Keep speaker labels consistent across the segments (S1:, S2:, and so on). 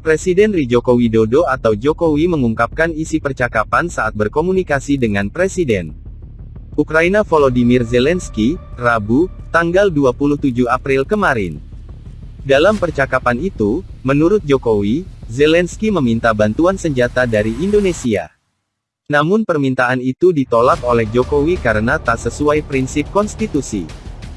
S1: Presiden Ri Joko Widodo atau Jokowi mengungkapkan isi percakapan saat berkomunikasi dengan Presiden Ukraina Volodymyr Zelensky, Rabu, tanggal 27 April kemarin. Dalam percakapan itu, menurut Jokowi, Zelensky meminta bantuan senjata dari Indonesia. Namun permintaan itu ditolak oleh Jokowi karena tak sesuai prinsip konstitusi.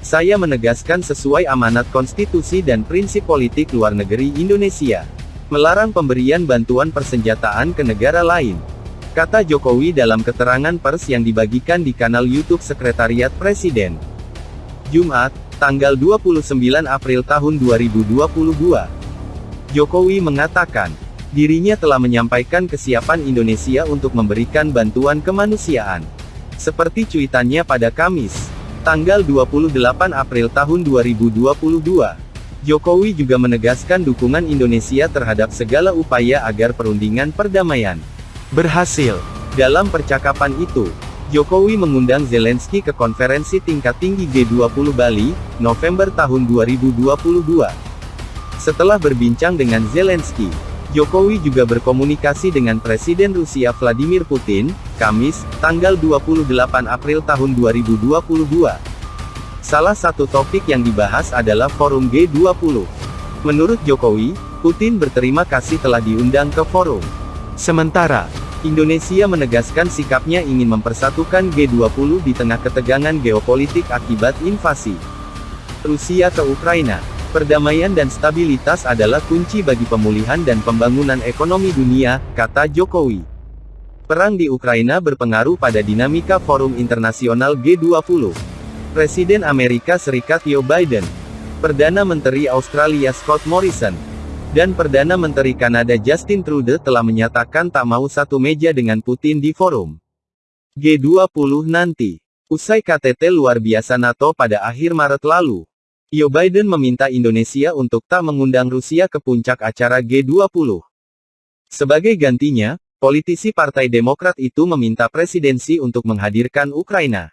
S1: Saya menegaskan sesuai amanat konstitusi dan prinsip politik luar negeri Indonesia. Melarang pemberian bantuan persenjataan ke negara lain. Kata Jokowi dalam keterangan pers yang dibagikan di kanal YouTube Sekretariat Presiden. Jumat, tanggal 29 April tahun 2022. Jokowi mengatakan, dirinya telah menyampaikan kesiapan Indonesia untuk memberikan bantuan kemanusiaan. Seperti cuitannya pada Kamis, tanggal 28 April tahun 2022. Jokowi juga menegaskan dukungan Indonesia terhadap segala upaya agar perundingan perdamaian berhasil. Dalam percakapan itu, Jokowi mengundang Zelensky ke konferensi tingkat tinggi G20 Bali, November tahun 2022. Setelah berbincang dengan Zelensky, Jokowi juga berkomunikasi dengan Presiden Rusia Vladimir Putin, Kamis, tanggal 28 April tahun 2022. Salah satu topik yang dibahas adalah forum G20. Menurut Jokowi, Putin berterima kasih telah diundang ke forum. Sementara, Indonesia menegaskan sikapnya ingin mempersatukan G20 di tengah ketegangan geopolitik akibat invasi Rusia ke Ukraina. Perdamaian dan stabilitas adalah kunci bagi pemulihan dan pembangunan ekonomi dunia, kata Jokowi. Perang di Ukraina berpengaruh pada dinamika forum internasional G20. Presiden Amerika Serikat Joe Biden, Perdana Menteri Australia Scott Morrison, dan Perdana Menteri Kanada Justin Trudeau telah menyatakan tak mau satu meja dengan Putin di forum G20 nanti. Usai KTT luar biasa NATO pada akhir Maret lalu, Joe Biden meminta Indonesia untuk tak mengundang Rusia ke puncak acara G20. Sebagai gantinya, politisi Partai Demokrat itu meminta presidensi untuk menghadirkan Ukraina.